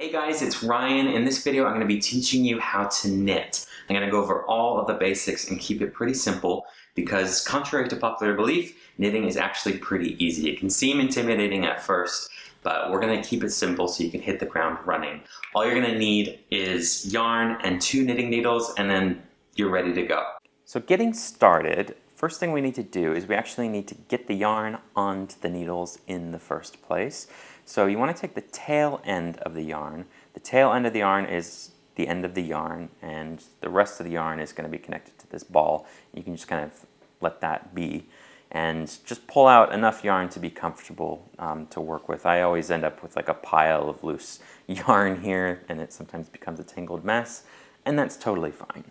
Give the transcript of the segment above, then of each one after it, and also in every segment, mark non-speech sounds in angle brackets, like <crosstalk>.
Hey guys, it's Ryan. In this video, I'm going to be teaching you how to knit. I'm going to go over all of the basics and keep it pretty simple because contrary to popular belief, knitting is actually pretty easy. It can seem intimidating at first, but we're going to keep it simple so you can hit the ground running. All you're going to need is yarn and two knitting needles and then you're ready to go. So getting started, first thing we need to do is we actually need to get the yarn onto the needles in the first place. So you want to take the tail end of the yarn. The tail end of the yarn is the end of the yarn and the rest of the yarn is going to be connected to this ball. You can just kind of let that be and just pull out enough yarn to be comfortable um, to work with. I always end up with like a pile of loose <laughs> yarn here and it sometimes becomes a tangled mess and that's totally fine.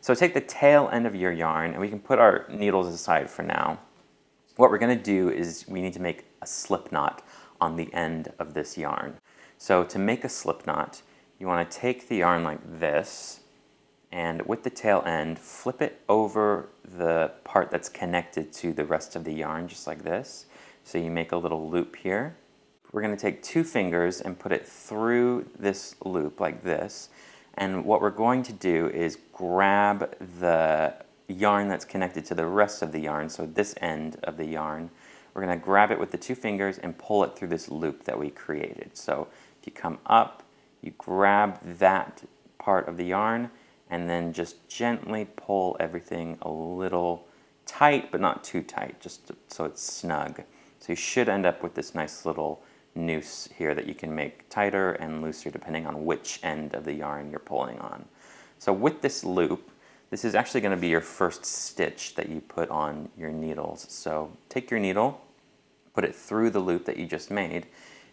So take the tail end of your yarn and we can put our needles aside for now. What we're going to do is we need to make a slip knot on the end of this yarn. So to make a slip knot, you want to take the yarn like this and with the tail end, flip it over the part that's connected to the rest of the yarn, just like this. So you make a little loop here. We're going to take two fingers and put it through this loop like this. And what we're going to do is grab the yarn that's connected to the rest of the yarn, so this end of the yarn, we're going to grab it with the two fingers and pull it through this loop that we created. So if you come up, you grab that part of the yarn and then just gently pull everything a little tight, but not too tight, just so it's snug. So you should end up with this nice little noose here that you can make tighter and looser depending on which end of the yarn you're pulling on. So with this loop, this is actually going to be your first stitch that you put on your needles. So take your needle, put it through the loop that you just made,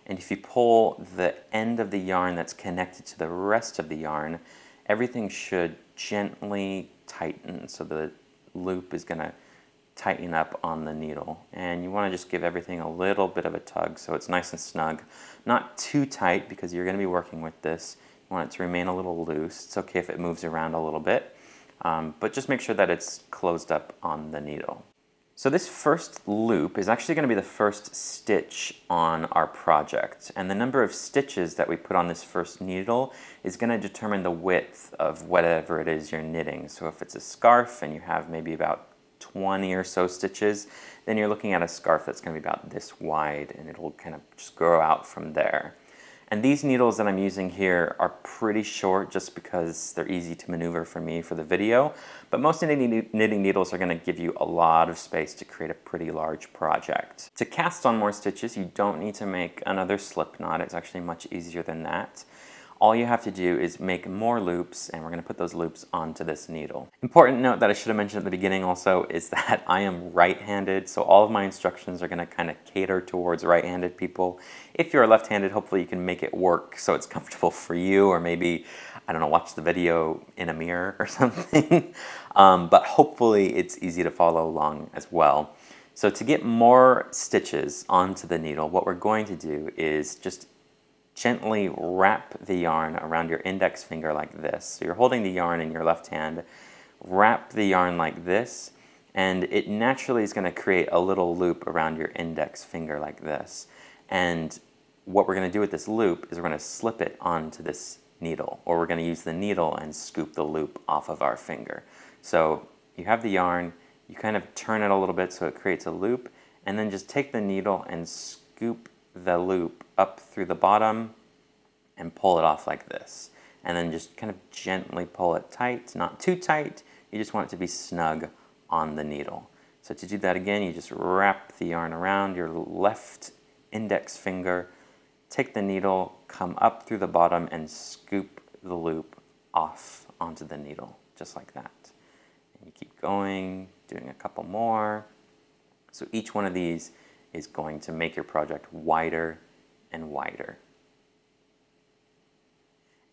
and if you pull the end of the yarn that's connected to the rest of the yarn, everything should gently tighten. So the loop is going to tighten up on the needle. And you want to just give everything a little bit of a tug so it's nice and snug. Not too tight because you're going to be working with this. You want it to remain a little loose. It's okay if it moves around a little bit. Um, but just make sure that it's closed up on the needle. So this first loop is actually going to be the first stitch on our project. And the number of stitches that we put on this first needle is going to determine the width of whatever it is you're knitting. So if it's a scarf and you have maybe about 20 or so stitches, then you're looking at a scarf that's going to be about this wide and it'll kind of just grow out from there. And these needles that I'm using here are pretty short just because they're easy to maneuver for me for the video. But most knitting needles are going to give you a lot of space to create a pretty large project. To cast on more stitches, you don't need to make another slip knot. It's actually much easier than that all you have to do is make more loops and we're going to put those loops onto this needle. Important note that I should have mentioned at the beginning also is <laughs> that I am right-handed so all of my instructions are going to kind of cater towards right-handed people. If you're left-handed hopefully you can make it work so it's comfortable for you or maybe I don't know watch the video in a mirror <laughs> or something um, but hopefully it's easy to follow along as well. So to get more stitches onto the needle what we're going to do is just gently wrap the yarn around your index finger like this. So you're holding the yarn in your left hand, wrap the yarn like this, and it naturally is going to create a little loop around your index finger like this. And what we're going to do with this loop is we're going to slip it onto this needle, or we're going to use the needle and scoop the loop off of our finger. So you have the yarn, you kind of turn it a little bit so it creates a loop, and then just take the needle and scoop the loop up through the bottom and pull it off like this. And then just kind of gently pull it tight, not too tight. You just want it to be snug on the needle. So to do that again, you just wrap the yarn around your left index finger, take the needle, come up through the bottom and scoop the loop off onto the needle, just like that. And you keep going, doing a couple more. So each one of these is going to make your project wider and wider.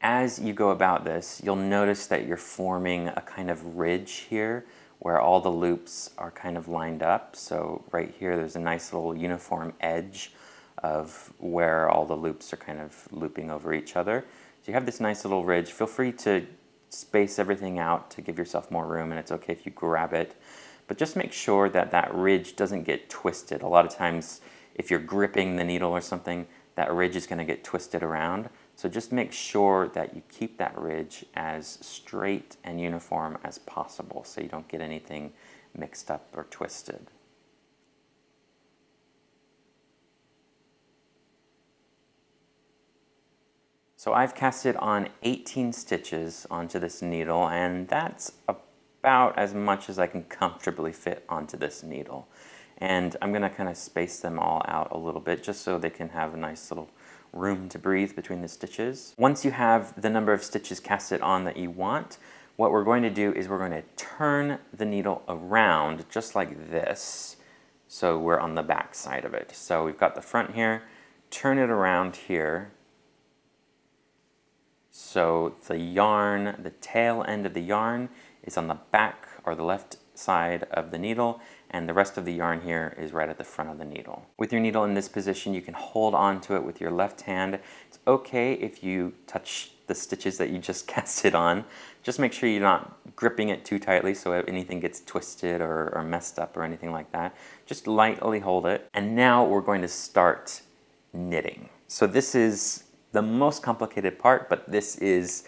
As you go about this, you'll notice that you're forming a kind of ridge here where all the loops are kind of lined up. So right here, there's a nice little uniform edge of where all the loops are kind of looping over each other. So you have this nice little ridge. Feel free to space everything out to give yourself more room and it's okay if you grab it but just make sure that that ridge doesn't get twisted. A lot of times if you're gripping the needle or something, that ridge is going to get twisted around. So just make sure that you keep that ridge as straight and uniform as possible so you don't get anything mixed up or twisted. So I've casted on 18 stitches onto this needle and that's about as much as I can comfortably fit onto this needle. And I'm going to kind of space them all out a little bit just so they can have a nice little room to breathe between the stitches. Once you have the number of stitches casted on that you want, what we're going to do is we're going to turn the needle around just like this. So we're on the back side of it. So we've got the front here, turn it around here. So the yarn, the tail end of the yarn is on the back or the left side of the needle and the rest of the yarn here is right at the front of the needle. With your needle in this position, you can hold on to it with your left hand. It's okay if you touch the stitches that you just <laughs> casted on. Just make sure you're not gripping it too tightly so anything gets twisted or, or messed up or anything like that. Just lightly hold it. And now we're going to start knitting. So this is the most complicated part, but this is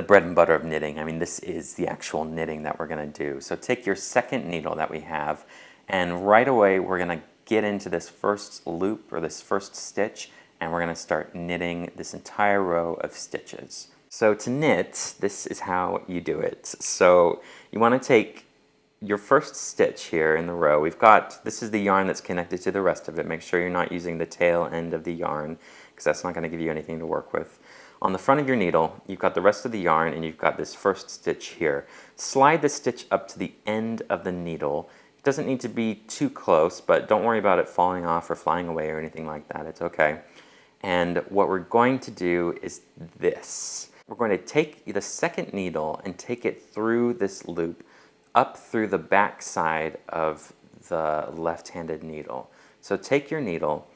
the bread and butter of knitting. I mean, this is the actual knitting that we're going to do. So take your second needle that we have, and right away we're going to get into this first loop or this first stitch, and we're going to start knitting this entire row of stitches. So to knit, this is how you do it. So you want to take your first stitch here in the row. We've got, this is the yarn that's connected to the rest of it. Make sure you're not using the tail end of the yarn because that's not going to give you anything to work with. On the front of your needle, you've got the rest of the yarn and you've got this first stitch here. Slide the stitch up to the end of the needle. It doesn't need to be too close, but don't worry about it falling off or flying away or anything like that. It's okay. And what we're going to do is this. We're going to take the second needle and take it through this loop up through the back side of the left-handed needle. So take your needle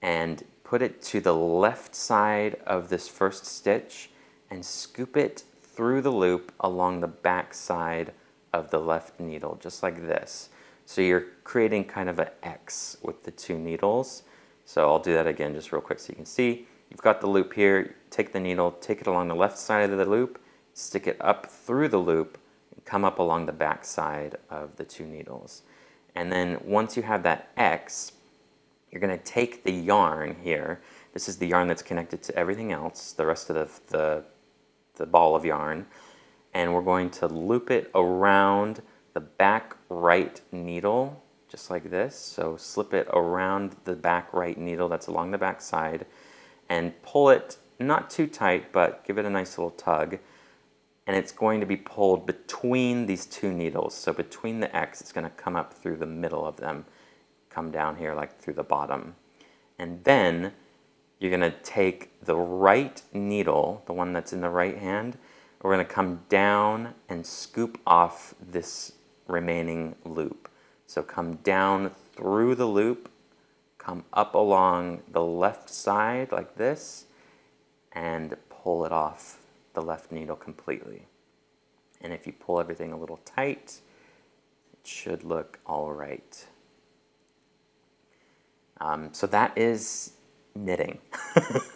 and put it to the left side of this first stitch and scoop it through the loop along the back side of the left needle, just like this. So you're creating kind of an X with the two needles. So I'll do that again just real quick so you can see. You've got the loop here, take the needle, take it along the left side of the loop, stick it up through the loop, and come up along the back side of the two needles. And then once you have that X, you're going to take the yarn here. This is the yarn that's connected to everything else, the rest of the, the, the ball of yarn. And we're going to loop it around the back right needle, just like this. So slip it around the back right needle that's along the back side and pull it not too tight, but give it a nice little tug. And it's going to be pulled between these two needles. So between the X, it's going to come up through the middle of them come down here like through the bottom. And then you're going to take the right needle, the one that's in the right hand, we're going to come down and scoop off this remaining loop. So come down through the loop, come up along the left side like this, and pull it off the left needle completely. And if you pull everything a little tight, it should look all right. Um, so that is knitting.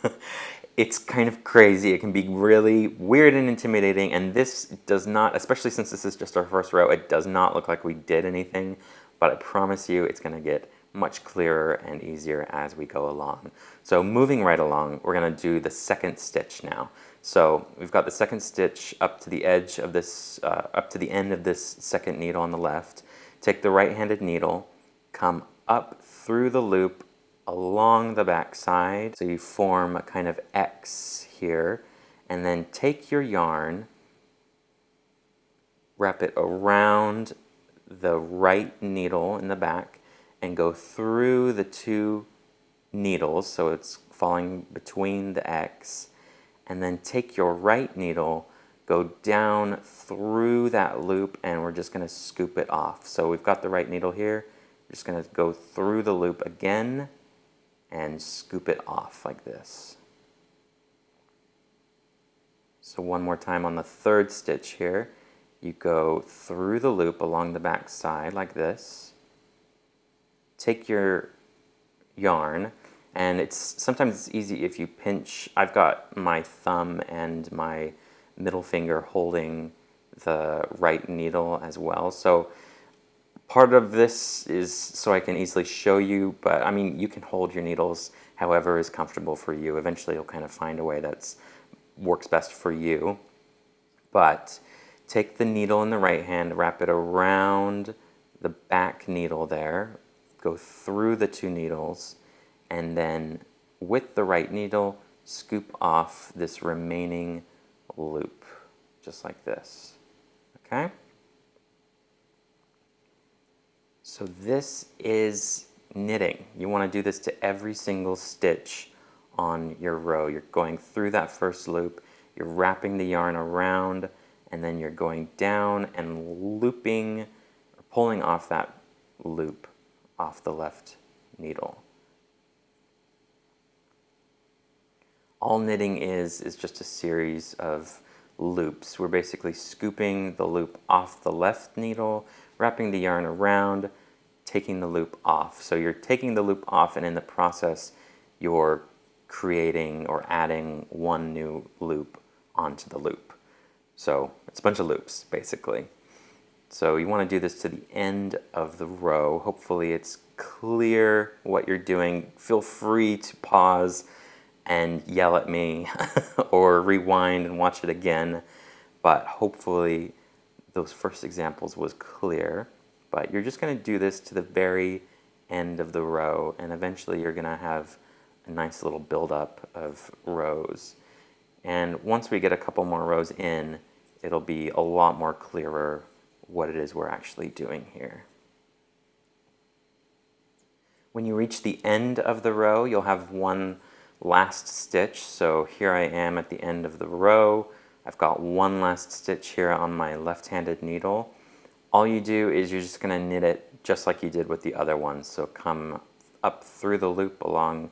<laughs> it's kind of crazy. It can be really weird and intimidating. And this does not, especially since this is just our first row, it does not look like we did anything. But I promise you it's going to get much clearer and easier as we go along. So moving right along, we're going to do the second stitch now. So we've got the second stitch up to the edge of this, uh, up to the end of this second needle on the left. Take the right-handed needle, come up through the loop along the back side. So you form a kind of X here and then take your yarn, wrap it around the right needle in the back and go through the two needles so it's falling between the X and then take your right needle go down through that loop and we're just going to scoop it off. So we've got the right needle here we're just going to go through the loop again and scoop it off like this. So one more time on the third stitch here, you go through the loop along the back side like this. Take your yarn And it's sometimes it's easy if you pinch. I've got my thumb and my middle finger holding the right needle as well. So part of this is so I can easily show you, but I mean, you can hold your needles however is comfortable for you. Eventually you'll kind of find a way that works best for you. But take the needle in the right hand, wrap it around the back needle there, go through the two needles, and then with the right needle, scoop off this remaining loop, just like this, okay? So this is knitting. You want to do this to every single stitch on your row. You're going through that first loop, you're wrapping the yarn around, and then you're going down and looping or pulling off that loop off the left needle. All knitting is, is just a series of loops. We're basically scooping the loop off the left needle, wrapping the yarn around, taking the loop off. So you're taking the loop off and in the process you're creating or adding one new loop onto the loop. So it's a bunch of loops basically. So you want to do this to the end of the row. Hopefully it's clear what you're doing. Feel free to pause and yell at me <laughs> or rewind and watch it again. But hopefully those first examples was clear. But you're just going to do this to the very end of the row and eventually you're going to have a nice little buildup of rows. And once we get a couple more rows in, it'll be a lot more clearer what it is we're actually doing here. When you reach the end of the row, you'll have one last stitch. So here I am at the end of the row. I've got one last stitch here on my left-handed needle. All you do is you're just going to knit it just like you did with the other one. So come up through the loop along,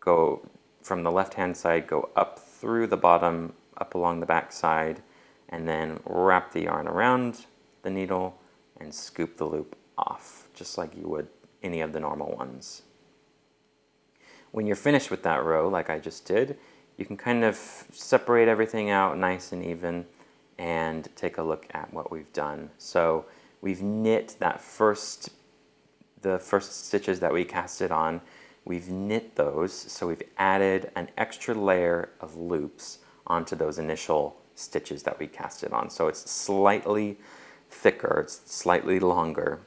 go from the left-hand side, go up through the bottom, up along the back side, and then wrap the yarn around the needle and scoop the loop off, just like you would any of the normal ones. When you're finished with that row, like I just did, you can kind of separate everything out nice and even and take a look at what we've done. So we've knit that first, the first stitches that we casted on, we've knit those, so we've added an extra layer of loops onto those initial stitches that we casted on. So it's slightly thicker, it's slightly longer,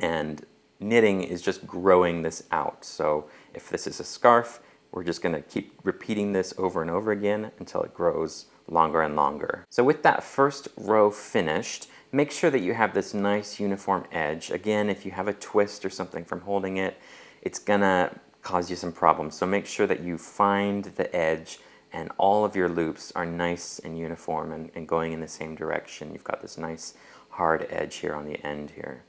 and knitting is just growing this out. So if this is a scarf, we're just going to keep repeating this over and over again until it grows longer and longer. So with that first row finished, make sure that you have this nice uniform edge. Again, if you have a twist or something from holding it, it's gonna cause you some problems. So make sure that you find the edge and all of your loops are nice and uniform and, and going in the same direction. You've got this nice hard edge here on the end here.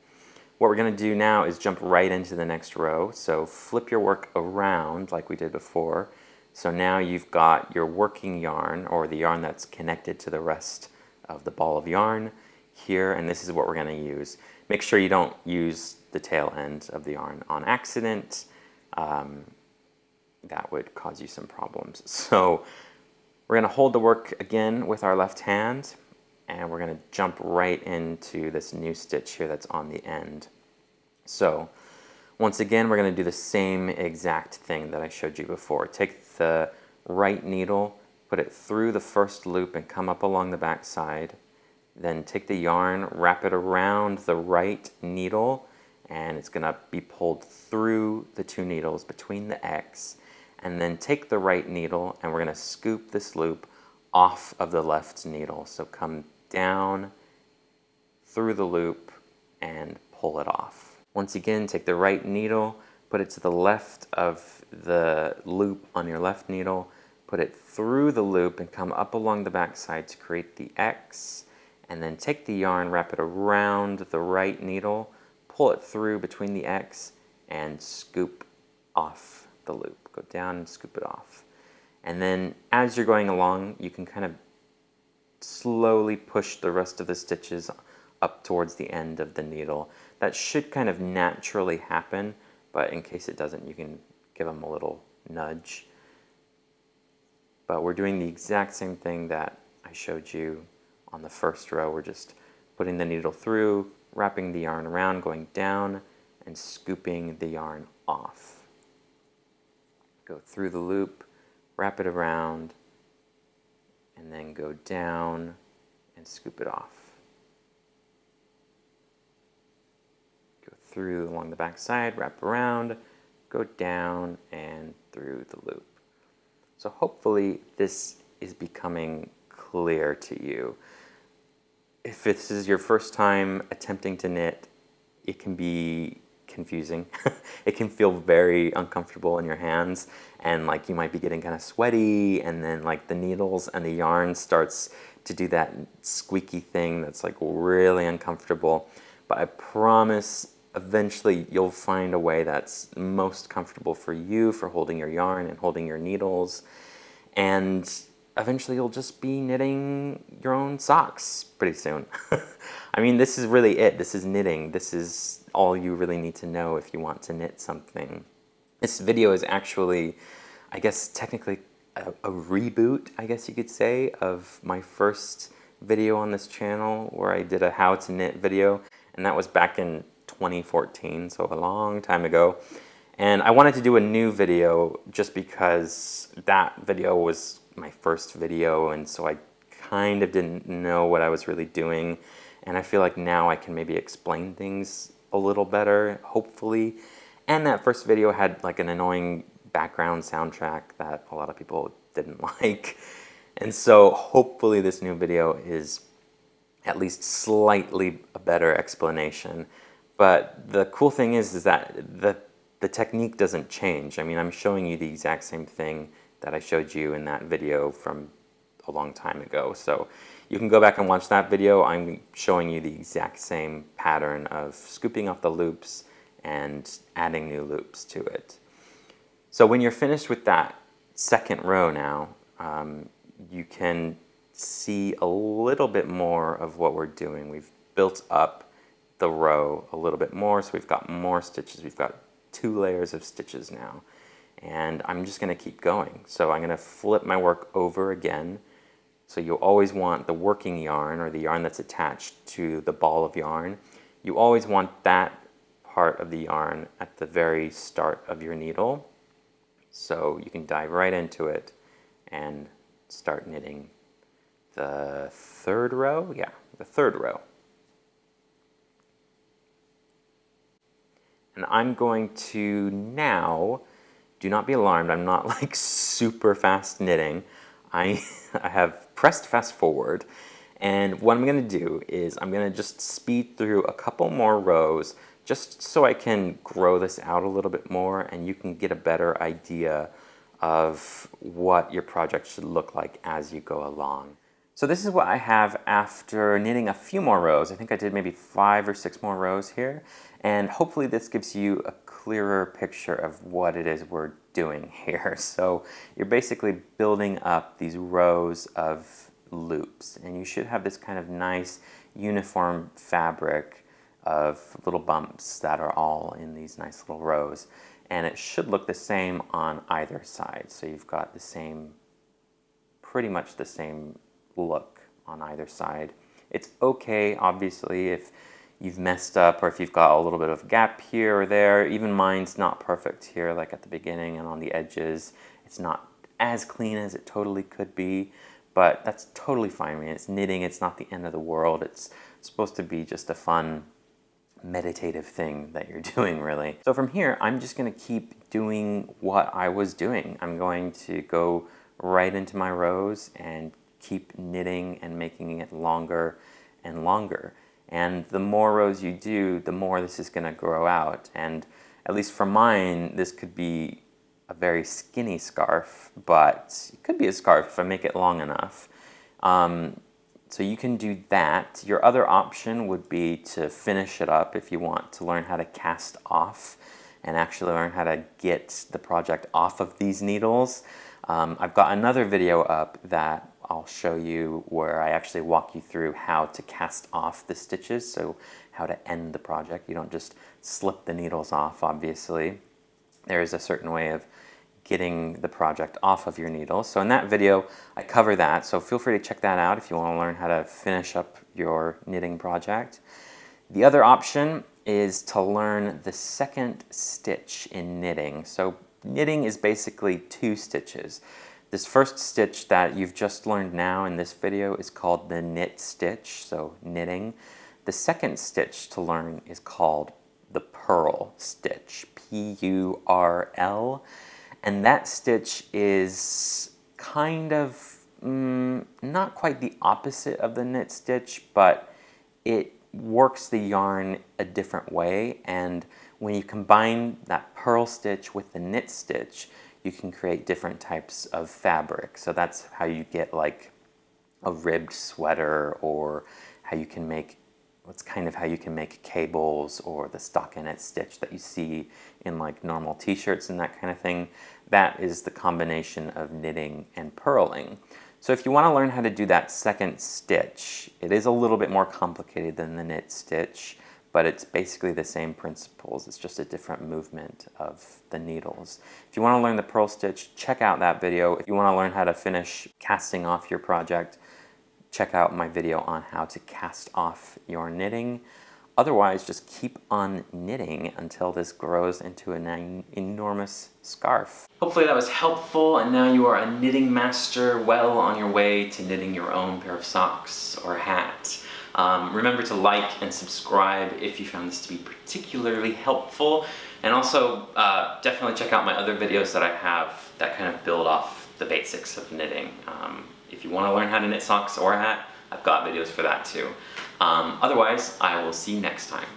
What we're going to do now is jump right into the next row. So flip your work around like we did before. So now you've got your working yarn or the yarn that's connected to the rest of the ball of yarn here and this is what we're going to use. Make sure you don't use the tail end of the yarn on accident. Um, that would cause you some problems. <laughs> So we're going to hold the work again with our left hand and we're going to jump right into this new stitch here that's on the end. So once again, we're going to do the same exact thing that I showed you before. Take the right needle, put it through the first loop and come up along the back side. Then take the yarn, wrap it around the right needle, and it's going to be pulled through the two needles between the X. And then take the right needle and we're going to scoop this loop off of the left needle. So come down through the loop and pull it off. Once again, take the right needle, put it to the left of the loop on your left needle, put it through the loop and come up along the back side to create the X, and then take the yarn, wrap it around the right needle, pull it through between the X, and scoop off the loop. Go down and scoop it off. And then as you're going along, you can kind of slowly push the rest of the stitches up towards the end of the needle. That should kind of naturally happen, but in case it doesn't, you can give them a little nudge. But we're doing the exact same thing that I showed you on the first row. We're just putting the needle through, wrapping the yarn around, going down, and scooping the yarn off. Go through the loop, wrap it around, and then go down and scoop it off. Go through along the back side, wrap around, go down and through the loop. So hopefully this is becoming clear to you. If this is your first time attempting to knit, it can be confusing. <laughs> it can feel very uncomfortable in your hands and like you might be getting kind of sweaty and then like the needles and the yarn starts to do that squeaky thing that's like really uncomfortable. But I promise eventually you'll find a way that's most comfortable for you for holding your yarn and holding your needles. And eventually you'll just be knitting your own socks pretty soon. <laughs> I mean, this is really it. This is knitting. This is all you really need to know if you want to knit something. This video is actually, I guess, technically a, a reboot, I guess you could say, of my first video on this channel where I did a how to knit video. And that was back in 2014, so a long time ago. And I wanted to do a new video just because that video was my first video and so I kind of didn't know what I was really doing. And I feel like now I can maybe explain things a little better, hopefully. And that first video had like an annoying background soundtrack that a lot of people didn't <laughs> like. And so hopefully this new video is at least slightly a better explanation. But the cool thing is, is that the, the technique doesn't change. I mean, I'm showing you the exact same thing that I showed you in that video from a long time ago. So you can go back and watch that video. I'm showing you the exact same pattern of scooping off the loops and adding new loops to it. So when you're finished with that second row now, um, you can see a little bit more of what we're doing. We've built up the row a little bit more. So we've got more stitches. We've got two layers of stitches now. And I'm just going to keep going. So I'm going to flip my work over again. So you always want the working yarn or the yarn that's attached to the ball of yarn. You always want that part of the yarn at the very start of your needle. So you can dive right into it and start knitting the third row. Yeah, the third row. And I'm going to now, do not be alarmed, I'm not <laughs> like super fast knitting. I, <laughs> I have pressed fast forward. And what I'm going to do is I'm going to just speed through a couple more rows just so I can grow this out a little bit more and you can get a better idea of what your project should look like as you go along. So this is what I have after knitting a few more rows. I think I did maybe five or six more rows here. And hopefully this gives you a clearer picture of what it is we're doing <laughs> here. So you're basically building up these rows of loops. And you should have this kind of nice uniform fabric of little bumps that are all in these nice little rows. And it should look the same on either side. So you've got the same, pretty much the same look on either side. It's okay, obviously, if you've messed up or if you've got a little bit of gap here or there. Even mine's not perfect here, like at the beginning and on the edges. It's not as clean as it totally could be, but that's totally fine. I mean, it's knitting, it's not the end of the world. It's supposed to be just a fun meditative thing that you're <laughs> doing really. So from here, I'm just gonna keep doing what I was doing. I'm going to go right into my rows and keep knitting and making it longer and longer. And the more rows you do, the more this is going to grow out. And at least for mine, this could be a very skinny scarf, but it could be a scarf if I make it long enough. Um, so you can do that. Your other option would be to finish it up if you want to learn how to cast off and actually learn how to get the project off of these needles. Um, I've got another video up that I'll show you where I actually walk you through how to cast off the stitches, so how to end the project. You don't just slip the needles off, obviously. there is a certain way of getting the project off of your needle. So in that video, I cover that. So feel free to check that out if you want to learn how to finish up your knitting project. The other option is to learn the second stitch in knitting. So knitting is basically two stitches. This first stitch that you've just learned now in this video is called the knit stitch, so knitting. The second stitch to learn is called the purl stitch, P-U-R-L. And that stitch is kind of mm, not quite the opposite of the knit stitch, but it works the yarn a different way. And when you combine that purl stitch with the knit stitch, you can create different types of fabric. So that's how you get like a ribbed sweater or how you can make that's kind of how you can make cables or the stockinette stitch that you see in like normal t-shirts and that kind of thing. That is the combination of knitting and purling. So if you want to learn how to do that second stitch, it is a little bit more complicated than the knit stitch, but it's basically the same principles. It's just a different movement of the needles. If you want to learn the purl stitch, check out that video. If you want to learn how to finish casting off your project, check out my video on how to cast off your knitting. Otherwise, just keep on knitting until this grows into an enormous scarf. Hopefully that was helpful and now you are a knitting master well on your way to knitting your own pair of socks or hat. Um, remember to like and subscribe if you found this to be particularly helpful. And also, uh, definitely check out my other videos that I have that kind of build off the basics of knitting. Um, if you want to learn how to knit socks or a hat, I've got videos for that too. Um, otherwise, I will see you next time.